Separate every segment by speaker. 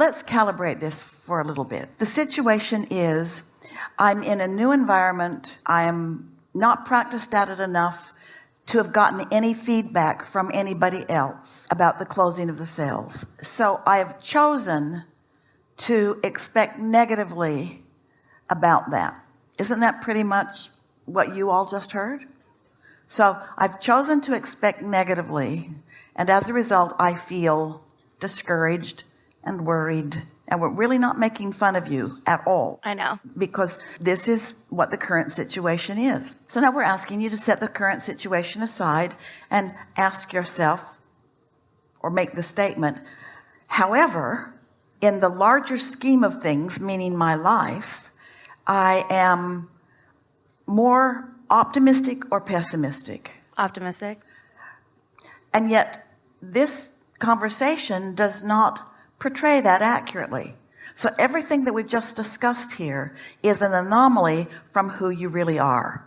Speaker 1: let's calibrate this for a little bit. The situation is I'm in a new environment. I am not practiced at it enough to have gotten any feedback from anybody else about the closing of the sales. So I have chosen to expect negatively about that. Isn't that pretty much what you all just heard? So I've chosen to expect negatively and as a result I feel discouraged and worried and we're really not making fun of you at all.
Speaker 2: I know.
Speaker 1: Because this is what the current situation is. So now we're asking you to set the current situation aside and ask yourself or make the statement however in the larger scheme of things meaning my life I am more optimistic or pessimistic?
Speaker 2: Optimistic.
Speaker 1: And yet this conversation does not portray that accurately. So everything that we've just discussed here is an anomaly from who you really are.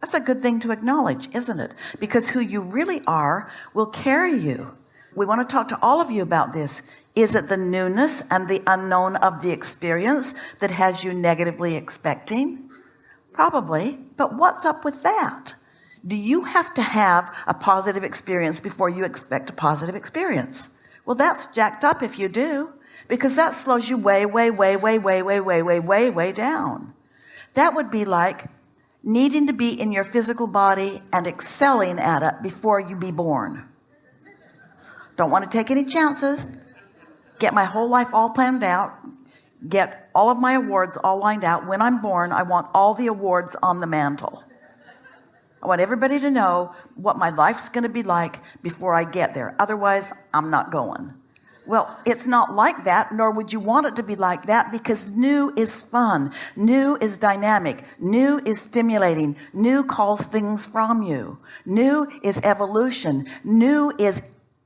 Speaker 1: That's a good thing to acknowledge isn't it? Because who you really are will carry you. We want to talk to all of you about this. Is it the newness and the unknown of the experience that has you negatively expecting? Probably. But what's up with that? Do you have to have a positive experience before you expect a positive experience well that's jacked up if you do because that slows you way way way way way way way way way way down. That would be like needing to be in your physical body and excelling at it before you be born. Don't want to take any chances. Get my whole life all planned out. Get all of my awards all lined out. When I'm born I want all the awards on the mantle I want everybody to know what my life's going to be like before I get there. Otherwise I'm not going. Well it's not like that nor would you want it to be like that because new is fun. New is dynamic. New is stimulating. New calls things from you. New is evolution. New is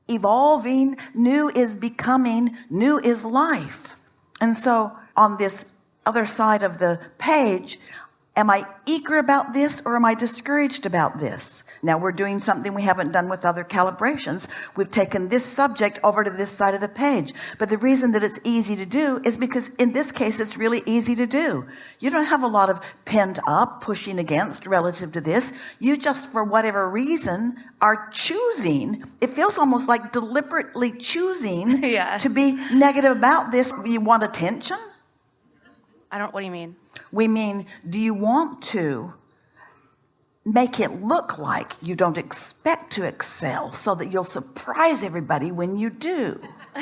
Speaker 1: evolving. New is becoming. New is life. And so on this other side of the page am I eager about this or am I discouraged about this? Now we're doing something we haven't done with other calibrations. We've taken this subject over to this side of the page. But the reason that it's easy to do is because in this case it's really easy to do. You don't have a lot of pent up pushing against relative to this. You just for whatever reason are choosing. It feels almost like deliberately choosing
Speaker 2: Yeah.
Speaker 1: to be negative about this. You want attention?
Speaker 2: I don't what do you mean
Speaker 1: we mean do you want to make it look like you don't expect to excel so that you'll surprise everybody when you do?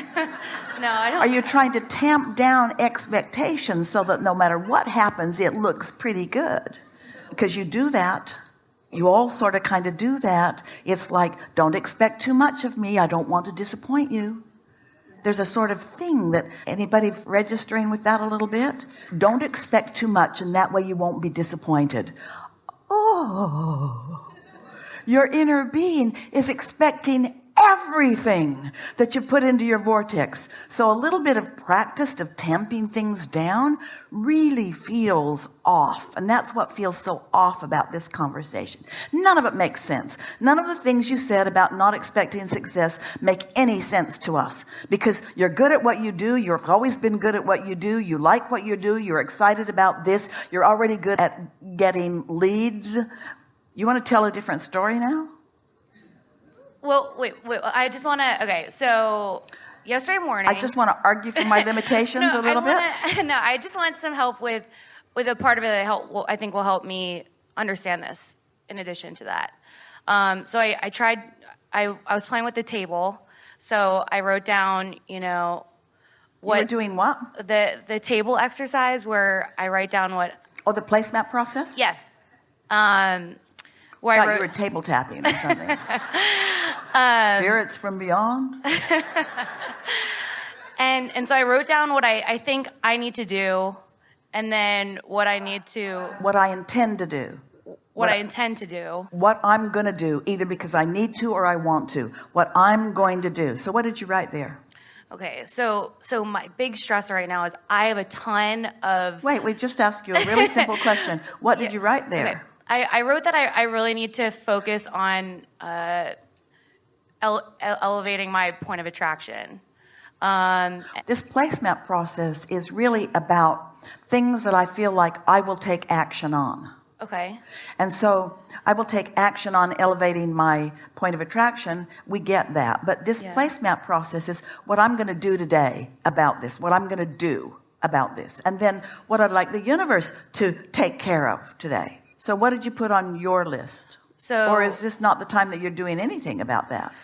Speaker 2: No I don't.
Speaker 1: Are you trying to tamp down expectations so that no matter what happens it looks pretty good? Because you do that. You all sort of kind of do that. It's like don't expect too much of me. I don't want to disappoint you there's a sort of thing that anybody registering with that a little bit? Don't expect too much and that way you won't be disappointed. Oh your inner being is expecting everything that you put into your vortex. So a little bit of practice of tamping things down really feels off. And that's what feels so off about this conversation. None of it makes sense. None of the things you said about not expecting success make any sense to us. Because you're good at what you do. You've always been good at what you do. You like what you do. You're excited about this. You're already good at getting leads. You want to tell a different story now
Speaker 2: well wait wait I just want to okay so yesterday morning
Speaker 1: I just want to argue for my limitations
Speaker 2: no,
Speaker 1: a little
Speaker 2: I
Speaker 1: bit.
Speaker 2: wanna, no I just want some help with with a part of it that help will, I think will help me understand this in addition to that. Um, so I, I tried I, I was playing with the table so I wrote down you know What,
Speaker 1: you were
Speaker 2: what
Speaker 1: doing what?
Speaker 2: the the table exercise where I write down what
Speaker 1: oh the placemat process?
Speaker 2: Yes. Um, where
Speaker 1: I
Speaker 2: I wrote
Speaker 1: you were table tapping or something
Speaker 2: Um,
Speaker 1: spirits from beyond?
Speaker 2: And and so I wrote down what I, I think I need to do and then what I need to
Speaker 1: what I intend to do.
Speaker 2: What I intend to do.
Speaker 1: What I'm gonna do either because I need to or I want to. What I'm going to do. So what did you write there?
Speaker 2: Okay so so my big stressor right now is I have a ton of
Speaker 1: wait we just asked you a really simple question. What did you write there?
Speaker 2: Okay, I, I wrote that I, I really need to focus on uh, ele elevating my point of attraction Um,
Speaker 1: this placemat process is really about things that I feel like I will take action on.
Speaker 2: Okay.
Speaker 1: And so I will take action on elevating my point of attraction. We get that. But this yeah. process is what I'm going to do today about this, what I'm going to do about this. And then what I'd like the universe to take care of today. So what did you put on your list?
Speaker 2: So,
Speaker 1: or is this not the time that you're doing anything about that?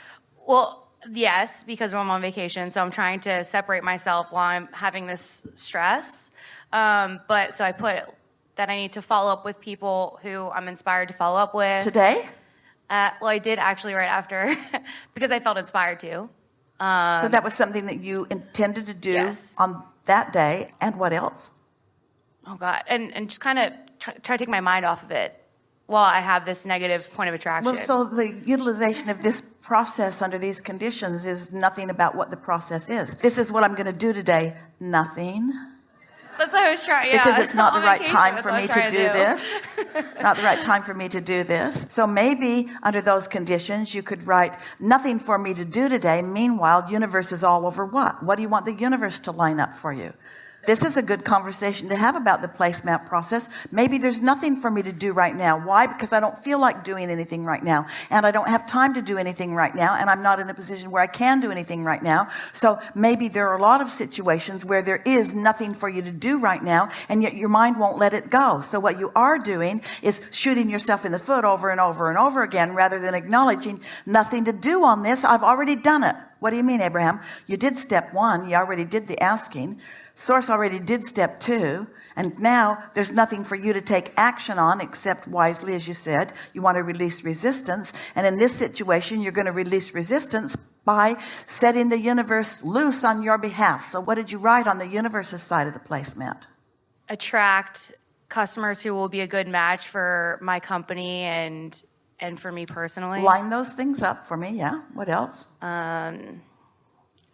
Speaker 2: Well, yes, because I'm on vacation. So I'm trying to separate myself while I'm having this stress. Um, but so I put that I need to follow up with people who I'm inspired to follow up with.
Speaker 1: Today?
Speaker 2: Uh, well, I did actually right after because I felt inspired to.
Speaker 1: Um, so that was something that you intended to do
Speaker 2: yes.
Speaker 1: on that day. And what else?
Speaker 2: Oh God. And, and just kind of try, try to take my mind off of it while I have this negative point of attraction.
Speaker 1: Well, so the utilization of this process under these conditions is nothing about what the process is. This is what I'm going to do today. Nothing.
Speaker 2: That's what I was trying.
Speaker 1: Yeah, because it's not the right time for me to do, do this. not the right time for me to do this. So maybe under those conditions, you could write nothing for me to do today. Meanwhile, universe is all over what? What do you want the universe to line up for you? This is a good conversation to have about the placemat process. Maybe there's nothing for me to do right now. Why? Because I don't feel like doing anything right now. And I don't have time to do anything right now and I'm not in a position where I can do anything right now. So maybe there are a lot of situations where there is nothing for you to do right now and yet your mind won't let it go. So what you are doing is shooting yourself in the foot over and over and over again rather than acknowledging nothing to do on this. I've already done it. What do you mean Abraham? You did step one. You already did the asking source already did step two and now there's nothing for you to take action on except wisely as you said you want to release resistance. And in this situation you're going to release resistance by setting the universe loose on your behalf. So what did you write on the universe's side of the placemat
Speaker 2: attract customers who will be a good match for my company and and for me personally.
Speaker 1: Line those things up for me yeah. What else?
Speaker 2: Um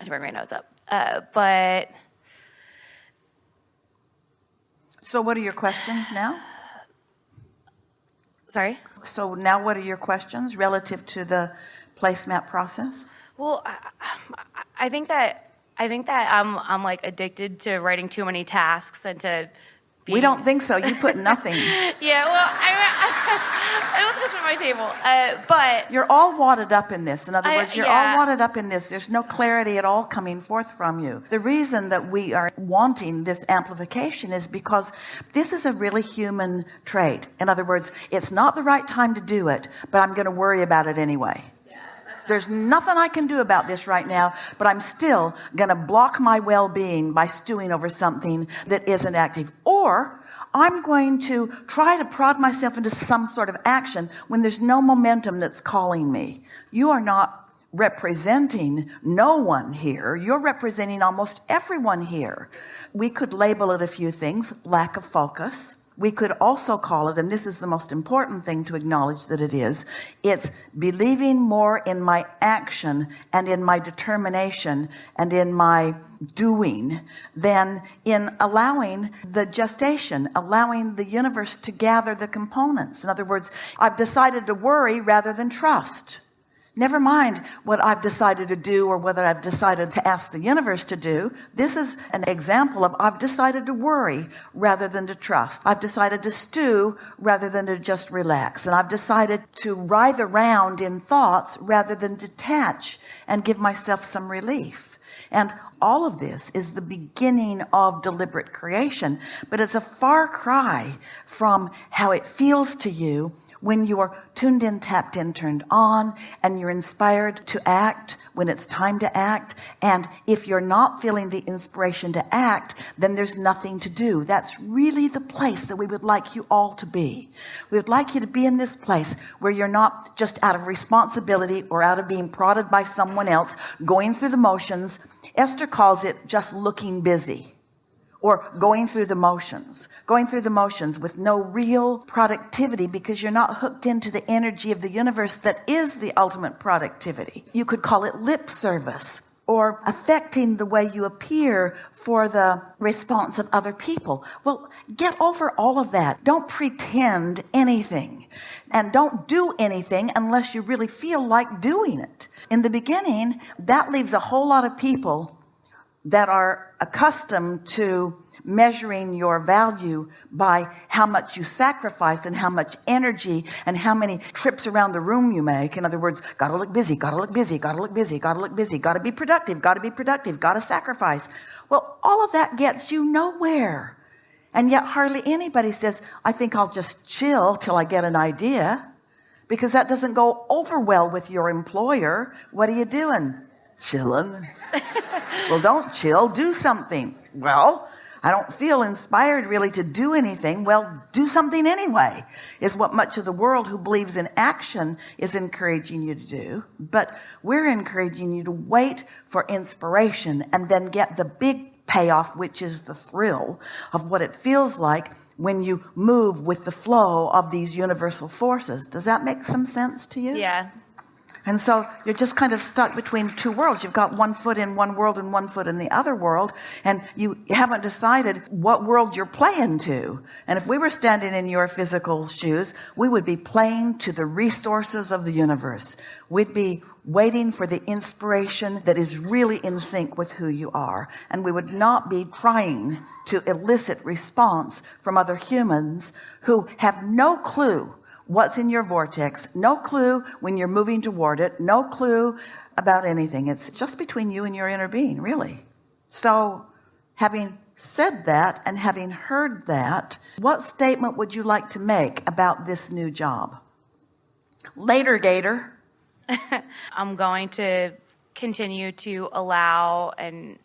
Speaker 2: I to bring my notes up. Uh, but
Speaker 1: so what are your questions now?
Speaker 2: Sorry?
Speaker 1: So now what are your questions relative to the placemat process?
Speaker 2: Well, I, I think that I think that I'm I'm like addicted to writing too many tasks and to
Speaker 1: being... We don't think so. You put nothing.
Speaker 2: yeah, well, I, I, I don't my table, uh, but
Speaker 1: you're all wadded up in this. In other words, you're yeah. all wadded up in this. There's no clarity at all coming forth from you. The reason that we are wanting this amplification is because this is a really human trait. In other words, it's not the right time to do it, but I'm going to worry about it anyway there's nothing I can do about this right now but I'm still gonna block my well-being by stewing over something that isn't active. Or I'm going to try to prod myself into some sort of action when there's no momentum that's calling me. You are not representing no one here. You're representing almost everyone here. We could label it a few things. Lack of focus we could also call it and this is the most important thing to acknowledge that it is it's believing more in my action and in my determination and in my doing than in allowing the gestation allowing the universe to gather the components. In other words I've decided to worry rather than trust never mind what I've decided to do or whether I've decided to ask the universe to do. This is an example of I've decided to worry rather than to trust. I've decided to stew rather than to just relax. And I've decided to writhe around in thoughts rather than detach and give myself some relief. And all of this is the beginning of deliberate creation but it's a far cry from how it feels to you when you're tuned in tapped in turned on and you're inspired to act when it's time to act and if you're not feeling the inspiration to act then there's nothing to do. That's really the place that we would like you all to be. We would like you to be in this place where you're not just out of responsibility or out of being prodded by someone else going through the motions. Esther calls it just looking busy or going through the motions going through the motions with no real productivity because you're not hooked into the energy of the universe that is the ultimate productivity. You could call it lip service or affecting the way you appear for the response of other people. Well get over all of that. Don't pretend anything and don't do anything unless you really feel like doing it. In the beginning that leaves a whole lot of people that are accustomed to measuring your value by how much you sacrifice and how much energy and how many trips around the room you make. In other words gotta look busy gotta look busy gotta look busy gotta look busy gotta be productive gotta be productive gotta sacrifice. Well all of that gets you nowhere. And yet hardly anybody says I think I'll just chill till I get an idea because that doesn't go over well with your employer. What are you doing chilling well don't chill. Do something. Well I don't feel inspired really to do anything. Well do something anyway is what much of the world who believes in action is encouraging you to do. But we're encouraging you to wait for inspiration and then get the big payoff which is the thrill of what it feels like when you move with the flow of these universal forces. Does that make some sense to you?
Speaker 2: Yeah.
Speaker 1: And so you're just kind of stuck between two worlds. You've got one foot in one world and one foot in the other world and you haven't decided what world you're playing to. And if we were standing in your physical shoes we would be playing to the resources of the universe. We'd be waiting for the inspiration that is really in sync with who you are. And we would not be trying to elicit response from other humans who have no clue what's in your vortex. No clue when you're moving toward it. No clue about anything. It's just between you and your inner being really. So having said that and having heard that what statement would you like to make about this new job? Later gator.
Speaker 2: I'm going to continue to allow and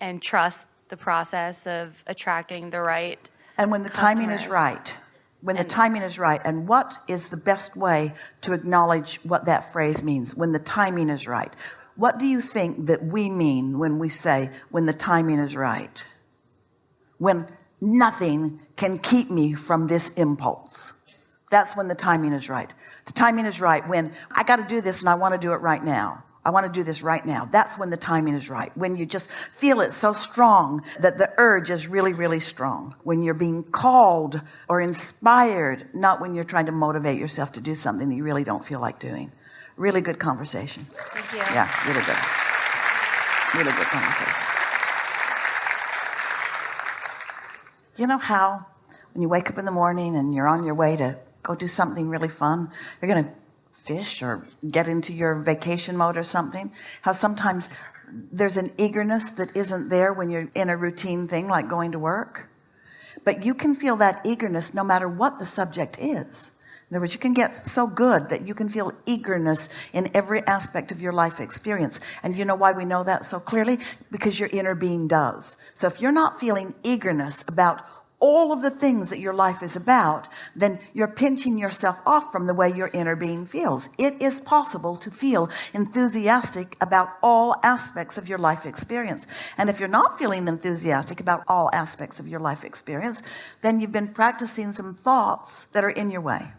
Speaker 2: and trust the process of attracting the right
Speaker 1: and when the timing is right when the timing is right. And what is the best way to acknowledge what that phrase means? When the timing is right. What do you think that we mean when we say when the timing is right when nothing can keep me from this impulse. That's when the timing is right. The timing is right when I got to do this and I want to do it right now I want to do this right now. That's when the timing is right when you just feel it so strong that the urge is really really strong. When you're being called or inspired not when you're trying to motivate yourself to do something that you really don't feel like doing. Really good conversation.
Speaker 2: Thank you.
Speaker 1: yeah really good. Really good conversation. You know how when you wake up in the morning and you're on your way to go do something really fun you're gonna fish or get into your vacation mode or something how sometimes there's an eagerness that isn't there when you're in a routine thing like going to work. But you can feel that eagerness no matter what the subject is. In other words you can get so good that you can feel eagerness in every aspect of your life experience. And you know why we know that so clearly? Because your inner being does. So if you're not feeling eagerness about all of the things that your life is about then you're pinching yourself off from the way your inner being feels. It is possible to feel enthusiastic about all aspects of your life experience. And if you're not feeling enthusiastic about all aspects of your life experience then you've been practicing some thoughts that are in your way